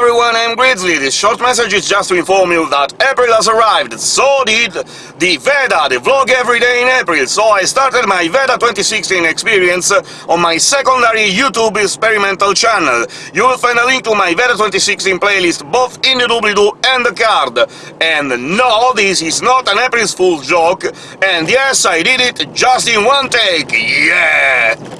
Everyone, I'm Grizzly. This short message is just to inform you that April has arrived. So did the VEDA, the vlog every day in April. So I started my VEDA 2016 experience on my secondary YouTube experimental channel. You will find a link to my VEDA 2016 playlist both in the doobly-doo and the card. And no, this is not an April Fool's joke. And yes, I did it just in one take. Yeah!